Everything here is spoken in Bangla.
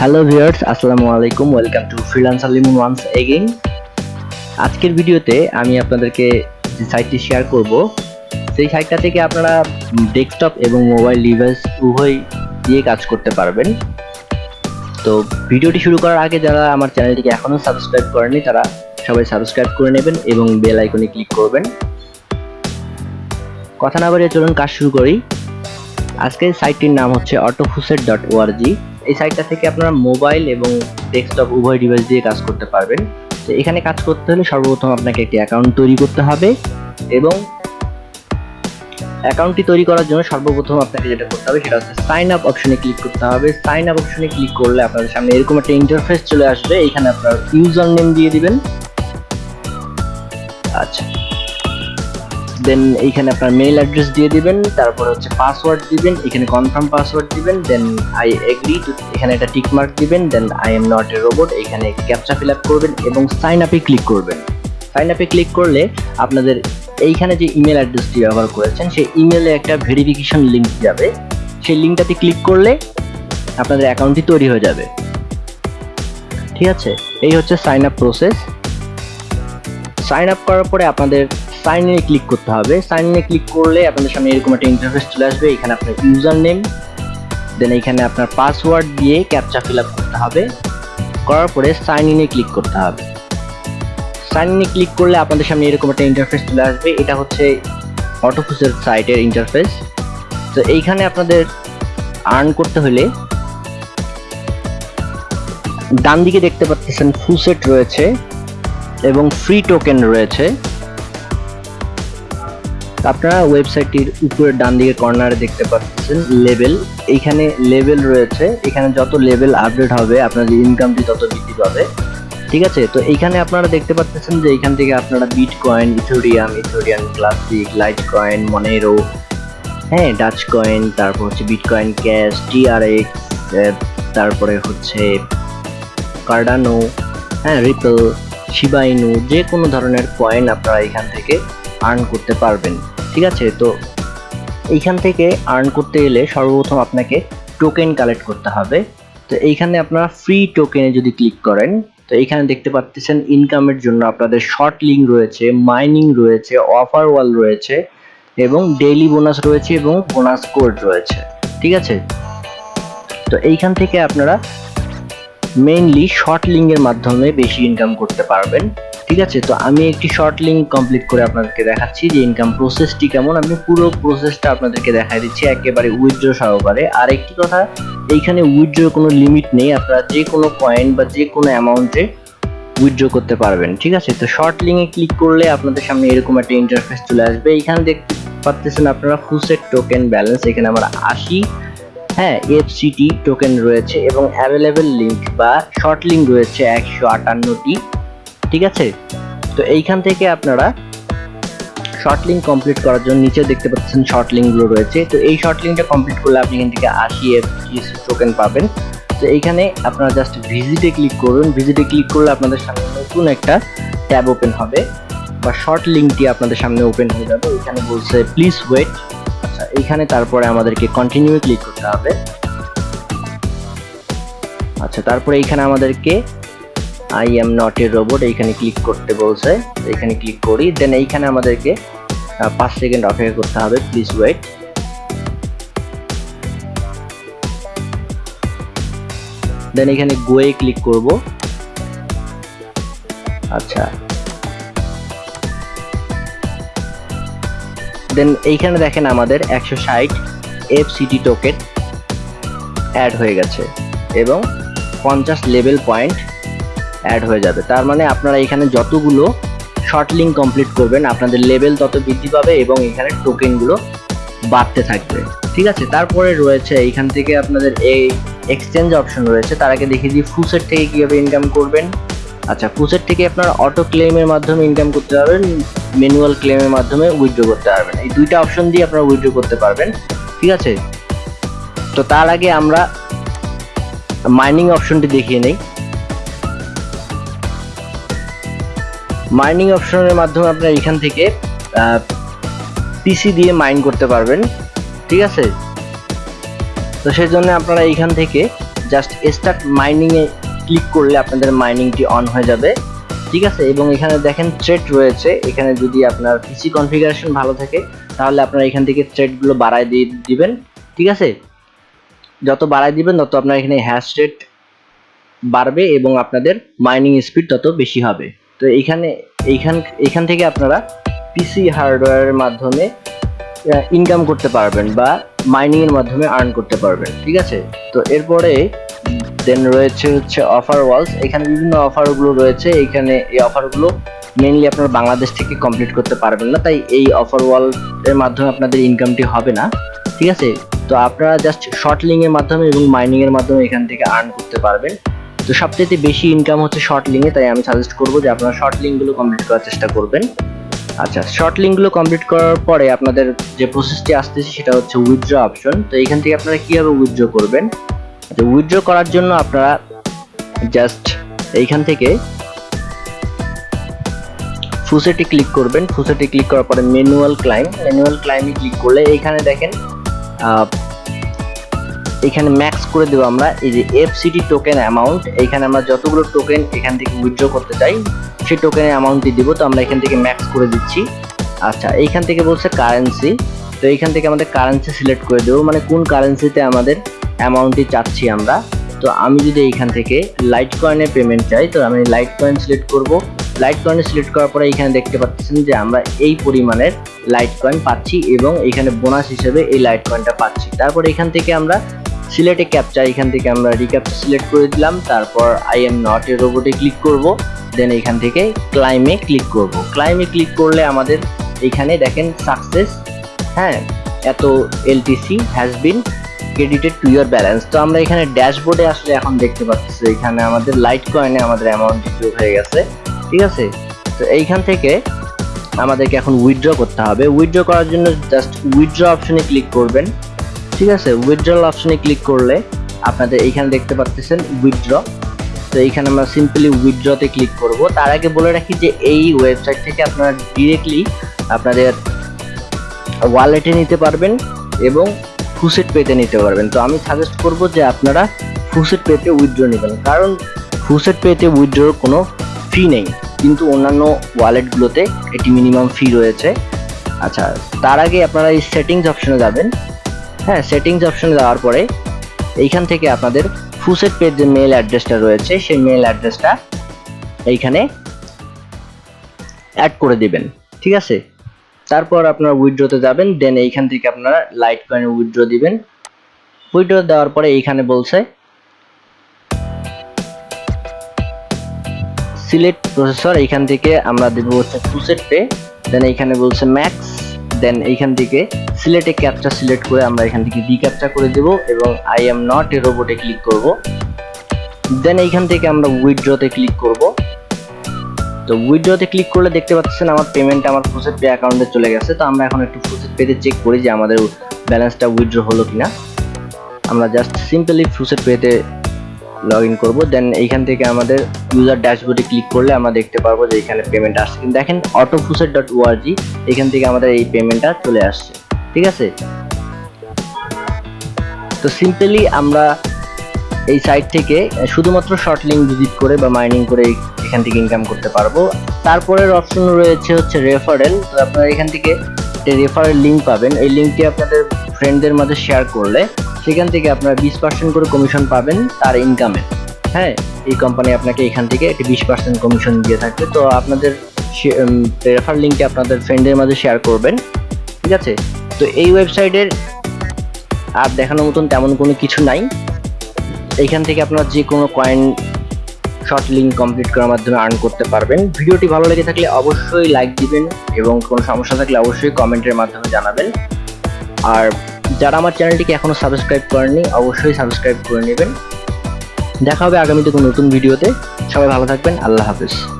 হ্যালো ভিউয়ার্স আসসালামু আলাইকুম welcome to freelancer Limon once again আজকের ভিডিওতে আমি আপনাদেরকে যে সাইটটি শেয়ার করব, সেই সাইটটা থেকে আপনারা ডেস্কটপ এবং মোবাইল ডিভাইস উভয় দিয়ে কাজ করতে পারবেন। তো ভিডিওটি শুরু করার আগে যারা আমার চ্যানেলটিকে এখনও সাবস্ক্রাইব করেনি তারা সবাই সাবস্ক্রাইব করে নেবেন এবং বেল আইকনে ক্লিক করবেন। কথা না বাড়িয়ে চলুন কাজ শুরু করি। আজকের সাইটটির নাম হচ্ছে অটোফুসেট ডট ওআরজি এই সাইটটা থেকে আপনারা মোবাইল এবং ডেস্কটপ উভয় ডিভাইস দিয়ে কাজ করতে পারবেন। তো এখানে কাজ করতে হলে সর্বপ্রথম আপনাকে একটি অ্যাকাউন্ট তৈরি করতে হবে এবং অ্যাকাউন্টটি তৈরি করার জন্য সর্বপ্রথম আপনাকে যেটা করতে হবে সেটা হচ্ছে সাইন আপ অপশনে ক্লিক করতে হবে। সাইন আপ অপশনে ক্লিক করলে আপনাদের সামনে এরকম একটা ইন্টারফেস চলে আসবে। এখানে আপনার ইউজার নেম দিয়ে দিবেন। আচ্ছা। দেন এইখানে আপনার মেইল অ্যাড্রেস দিয়ে দিবেন, তারপর হচ্ছে পাসওয়ার্ড দিবেন, এখানে কনফার্ম পাসওয়ার্ড দিবেন দেন আই এগ্রি এখানে একটা টিক মার্ক দিবেন then I am not a robot এখানে ক্যাপচা ফিল আপ করবেন এবং সাইন আপে ক্লিক করবেন। সাইন আপে ক্লিক করলে আপনাদের এইখানে যে ইমেল অ্যাড্রেসটি ব্যবহার করেছেন, সেই ইমেলে একটা ভেরিফিকেশন লিঙ্ক যাবে। সেই লিঙ্কটাতে ক্লিক করলে আপনাদের অ্যাকাউন্টটি তৈরি হয়ে যাবে। ঠিক আছে? এই হচ্ছে sign up process sign up করার পরে আপনাদের সাইন ইনে ক্লিক করতে হবে। সাইন ইনে ক্লিক করলে আপনাদের সামনে এরকম একটা ইন্টারফেস চলে আসবে। এখানে আপনার ইউজার নেম দেন এখানে আপনার পাসওয়ার্ড দিয়ে ক্যাপচা ফিল করতে হবে। করার পরে সাইন ইনে ক্লিক করতে হবে। সাইন ইনে ক্লিক করলে আপনাদের সামনে এরকম একটা ইন্টারফেস চলে আসবে। এটা হচ্ছে অটোফুসের সাইটের ইন্টারফেস তো এইখানে আপনাদের আর্ন করতে হলে ডান দিকে দেখতে পাচ্ছেন ফুসেট রয়েছে এবং ফ্রি টোকেন রয়েছে। আপনারা ওয়েবসাইটটির উপরের ডান দিকে কর্নারে দেখতে পাচ্ছেন লেভেল এইখানে লেভেল রয়েছে। এখানে যত লেভেল আপডেট হবে আপনাদের ইনকামটি তত বৃদ্ধি পাবে। ঠিক আছে? তো এইখানে আপনারা দেখতে পাচ্ছেন যে এইখান থেকে আপনারা bitcoin Ethereum Ethereum classic litecoin Monero হ্যাঁ ডাচ কয়েন তারপর হচ্ছে বিট কয়েন ক্যাশ টিআরএক্স তারপরে হচ্ছে কার্ডানো হ্যাঁ রিপল শিবাইনু যে কোনো ধরনের কয়েন আপনারা এখান থেকে আর্ন করতে পারবেন, ঠিক আছে? তো এইখান থেকে আর্ন করতে গেলে সর্বপ্রথম আপনাকে টোকেন কালেক্ট করতে হবে। তো এইখানে আপনারা ফ্রি টোকেনে যদি ক্লিক করেন, তো এইখানে দেখতে পাচ্ছেন ইনকামের জন্য আপনাদের শর্ট লিঙ্ক রয়েছে মাইনিং রয়েছে অফার ওয়াল রয়েছে এবং ডেইলি বোনাস রয়েছে এবং বোনাস কোড রয়েছে, ঠিক আছে? তো এইখান থেকে আপনারা মেইনলি শর্ট লিঙ্কের মাধ্যমে বেশি ইনকাম করতে পারবেন। ঠিক আছে? তো আমি একটি শর্ট লিঙ্ক কমপ্লিট করে আপনাদেরকে দেখাচ্ছি যে ইনকাম প্রসেসটি কেমন। আমি পুরো প্রসেসটা আপনাদেরকে দেখাই দিচ্ছি একেবারে উইথড্র সহকারে। আর একটি কথা, এইখানে উইথড্র কোনো লিমিট নেই। আপনারা যে কোনো পয়েন্ট বা যে কোনো অ্যামাউন্টে উইথড্র করতে পারবেন, ঠিক আছে? তো শর্ট লিঙ্কে ক্লিক করলে আপনাদের সামনে এরকম একটা ইন্টারফেস চলে আসবে। এইখানে দেখতে পাচ্ছেন আপনারা ফুসেট টোকেন ব্যালেন্স এখানে আমার আশি হ্যাঁ এফসিটি টোকেন রয়েছে এবং অ্যাভেলেবেল লিঙ্ক বা শর্ট লিঙ্ক রয়েছে একশো আটান্নটি। ঠিক আছে? তো এইখান থেকে আপনারা শর্ট লিঙ্ক কমপ্লিট করার জন্য নিচে দেখতে পাচ্ছেন শর্ট লিঙ্কগুলো রয়েছে। তো এই শর্ট লিঙ্কটা কমপ্লিট করলে আপনি এখান থেকে আশি এফটি টোকেন পাবেন। তো এইখানে আপনারা জাস্ট ভিজিটে ক্লিক করুন। ভিজিটে ক্লিক করলে আপনাদের সামনে নতুন একটা ট্যাব ওপেন হবে বা শর্ট লিঙ্কটি আপনাদের সামনে ওপেন হয়ে যাবে। এখানে বলছে প্লিজ ওয়েট আচ্ছা এইখানে তারপরে আমাদেরকে কন্টিনিউ ক্লিক করতে হবে। আচ্ছা তারপরে এইখানে আমাদেরকে I am not a robot এইখানে ক্লিক করতে বলছে, এইখানে ক্লিক করি দেন এইখানে আমাদেরকে পাঁচ সেকেন্ড অপেক্ষা করতে হবে প্লিজ ওয়েট দেন এখানে গোয়ে ক্লিক করব। আচ্ছা। দেন এইখানে দেখেন আমাদের একশো ষাট এফ সিটি টোকেন অ্যাড হয়ে গেছে, এবং পঞ্চাশ লেভেল পয়েন্ট অ্যাড হয়ে যাবে। তার মানে আপনারা এখানে যতগুলো শর্ট লিঙ্ক কমপ্লিট করবেন, আপনাদের লেভেল তত বৃদ্ধি পাবে এবং এখানে টোকেনগুলো বাড়তে থাকবে। ঠিক আছে? তারপরে রয়েছে, এখান থেকে আপনাদের এই এক্সচেঞ্জ অপশন রয়েছে। তার আগে দেখিয়ে দিই ফুসেট থেকে কীভাবে ইনকাম করবেন। আচ্ছা ফুসেট থেকে আপনারা অটো ক্লেমের মাধ্যমে ইনকাম করতে পারবেন ম্যানুয়াল ক্লেমের মাধ্যমে উইথড্র করতে পারবেন। এই দুইটা অপশন দিয়ে আপনারা উইথড্র করতে পারবেন। ঠিক আছে? তো তার আগে আমরা মাইনিং অপশনটি দেখিয়ে নেই। মাইনিং অপশনের মাধ্যমে আপনারা এখান থেকে পিসি দিয়ে মাইন করতে পারবেন, ঠিক আছে? তো সেই জন্য আপনারা এইখান থেকে জাস্ট স্টার্ট মাইনিং এ ক্লিক করলে আপনাদের মাইনিংটি অন হয়ে যাবে, ঠিক আছে? এবং এখানে দেখেন থ্রেড রয়েছে, এখানে যদি আপনার পিসি কনফিগারেশন ভালো থাকে, তাহলে আপনারা এখান থেকে থ্রেডগুলো বাড়ায় দিয়ে দিবেন, ঠিক আছে? যত বাড়ায় দিবেন, তত আপনার এখানে হ্যাশ রেট বাড়বে এবং আপনাদের মাইনিং স্পিড তত বেশি হবে। তো এইখানে, এইখান এখান থেকে আপনারা পিসি হার্ডওয়্যারের মাধ্যমে ইনকাম করতে পারবেন বা মাইনিং এর মাধ্যমে আর্ন করতে পারবেন, ঠিক আছে? তো এরপরে দেন রয়েছে হচ্ছে অফার ওয়ালস এখানে বিভিন্ন অফারগুলো রয়েছে। এখানে এই অফারগুলো মেইনলি আপনারা বাংলাদেশ থেকে কমপ্লিট করতে পারবেন না। তাই এই অফার ওয়াল এর মাধ্যমে আপনাদের ইনকামটি হবে না, ঠিক আছে? তো আপনারা জাস্ট শর্ট এর মাধ্যমে এবং মাইনিং এর মাধ্যমে এখান থেকে আর্ন করতে পারবেন। তো সবচেয়ে বেশি ইনকাম হচ্ছে শর্ট লিঙ্কে তাই আমি সাজেস্ট করব যে আপনারা শর্ট লিঙ্কগুলো কমপ্লিট করার চেষ্টা করবেন। আচ্ছা শর্ট লিঙ্কগুলো কমপ্লিট করার পরে আপনাদের যে প্রসেসটি আসতেছে সেটা হচ্ছে উইথড্র অপশন তো এখান থেকে আপনারা কীভাবে উইথড্র করবেন? আচ্ছা উইথড্র করার জন্য আপনারা জাস্ট এইখান থেকে ফুসেটি ক্লিক করবেন। ফুসেটি ক্লিক করার পরে ম্যানুয়াল ক্লাইম ম্যানুয়াল ক্লাইমে ক্লিক করলে এইখানে দেখেন এখানে ম্যাক্স করে দেবো আমরা এই যে এফসিটি টোকেন অ্যামাউন্ট এখানে আমরা যতগুলো টোকেন এখান থেকে উইথড্র করতে চাই, সেই টোকেনের অ্যামাউন্টটি দিব। তো আমরা এখান থেকে ম্যাক্স করে দিচ্ছি। আচ্ছা এইখান থেকে বলছে কারেন্সি তো এইখান থেকে আমাদের কারেন্সি সিলেক্ট করে দেবো। মানে কোন কারেন্সিতে আমাদের অ্যামাউন্টটি চাচ্ছি আমরা। তো আমি যদি এইখান থেকে লাইট কয়েনে পেমেন্ট চাই, তো আমি লাইট কয়েন সিলেক্ট করব। লাইট কয়েন সিলেক্ট করার পরে এখানে দেখতে পাচ্ছেন যে আমরা এই পরিমাণের লাইট কয়েন পাচ্ছি এবং এখানে বোনাস হিসেবে এই লাইট কয়েনটা পাচ্ছি। তারপর এখান থেকে আমরা সিলেটে ক্যাপচা এখান থেকে আমরা রিক্যাপচা সিলেক্ট করে দিলাম, তারপর আই এম নট এ রোবটে ক্লিক করব দেন এখান থেকে ক্লাইমে ক্লিক করব। ক্লাইমে ক্লিক করলে আমাদের এখানে দেখেন সাকসেস হ্যাঁ এত LTC has been credited to your balance তো আমরা এখানে ড্যাশবোর্ডে আসলে এখন দেখতে পাচ্ছি, এখানে আমাদের লাইট কয়েনে আমাদের অ্যামাউন্ট যোগ হয়ে গেছে, ঠিক আছে? তো এইখান থেকে আমাদেরকে এখন উইথড্র করতে হবে। উইথড্র করার জন্য জাস্ট উইথড্র অপশনে ক্লিক করবেন। ঠিক আছে উইথড্রল অপশনে ক্লিক করলে আপনাদের এইখানে দেখতে পাচ্ছেন উইথড্র তো এইখানে আমরা সিম্পলি উইথড্রতে ক্লিক করব। তার আগে বলে রাখি যে এই ওয়েবসাইট থেকে আপনারা ডিরেক্টলি আপনাদের ওয়ালেটে নিতে পারবেন এবং ফুসেট পেতে নিতে পারবেন। তো আমি সাজেস্ট করব যে আপনারা ফুসেট পেতে উইথড্র নেবেন। কারণ ফুসেট পেতে উইথড্রর কোনো ফি নেই। কিন্তু অন্যান্য ওয়ালেটগুলোতে এটি মিনিমাম ফি রয়েছে। আচ্ছা তার আগে আপনারা এই সেটিংস অপশনে যাবেন। হ্যাঁ সেটিংস অপশনে যাওয়ার পরে এইখান থেকে আপনাদের ফুসেট পেজ যে মেল অ্যাড্রেসটা রয়েছে, সেই মেল অ্যাড্রেসটা এইখানে অ্যাড করে দিবেন, ঠিক আছে? তারপর আপনারা উইথড্রতে যাবেন দেন এইখান থেকে আপনারা লাইট কয়েনে উইথড্র দিবেন। উইথড্র দেওয়ার পরে এইখানে বলছে সিলেক্ট প্রসেসর এইখান থেকে আমরা দেবো হচ্ছে ফুসেট পে দেন এইখানে বলছে ম্যাক্স দেন এইখান থেকে সিলেটে ক্যাপচা সিলেক্ট করে আমরা এখান থেকে রিক্যাপচা করে দেব এবং আই এম নট এ রোবটে ক্লিক করব। দেন এইখান থেকে আমরা উইথড্রতে ক্লিক করব। তো উইথড্রতে ক্লিক করলে দেখতে পাচ্ছেন আমার পেমেন্ট আমার ফুসেট পে অ্যাকাউন্টে চলে গেছে। তো আমরা এখন একটু ফুসেট পেতে চেক করি যে আমাদের ব্যালেন্সটা উইথড্র হলো কিনা। আমরা জাস্ট সিম্পলি ফুসেট পেতে লগ ইন করব দেন এইখান থেকে আমাদের ইউজার ড্যাশবোর্ডে ক্লিক করলে আমরা দেখতে পারব যে এখানে পেমেন্ট আসছে। দেখেন অটোফুসেট ডট এখান থেকে আমাদের এই পেমেন্টটা চলে আসছে। ঠিক আছে? তো সিম্পলি আমরা এই সাইট থেকে, শুধুমাত্র শর্ট লিঙ্ক ভিজিট করে বা মাইনিং করে এখান থেকে ইনকাম করতে পারব। তারপরের অপশন রয়েছে হচ্ছে রেফারেল তো আপনারা এখান থেকে রেফারেল লিঙ্ক পাবেন, এই লিঙ্কটি আপনাদের ফ্রেন্ডদের মাঝে শেয়ার করলে সেখান থেকে আপনারা বিশ পার্সেন্ট করে কমিশন পাবেন, তার ইনকামে হ্যাঁ এই কোম্পানি আপনাকে এখান থেকে একটি বিশ পার্সেন্ট কমিশন দিয়ে থাকবে। তো আপনাদের রেফার লিঙ্কটি আপনাদের ফ্রেন্ডের মাঝে শেয়ার করবেন। ঠিক আছে? তো এই ওয়েবসাইটের আর দেখানোর মতন তেমন কোনো কিছু নাই। এইখান থেকে আপনারা যে কোনো কয়েন শর্ট লিঙ্ক কমপ্লিট করার মাধ্যমে আর্ন করতে পারবেন। ভিডিওটি ভালো লেগে থাকলে অবশ্যই লাইক দিবেন এবং কোনো সমস্যা থাকলে অবশ্যই কমেন্টের মাধ্যমে জানাবেন। আর যারা আমার চ্যানেলটিকে এখনও সাবস্ক্রাইব করেননি, অবশ্যই সাবস্ক্রাইব করে নেবেন। দেখা হবে আগামীতে কোনো নতুন ভিডিওতে সবাই ভালো থাকবেন। আল্লাহ হাফেজ।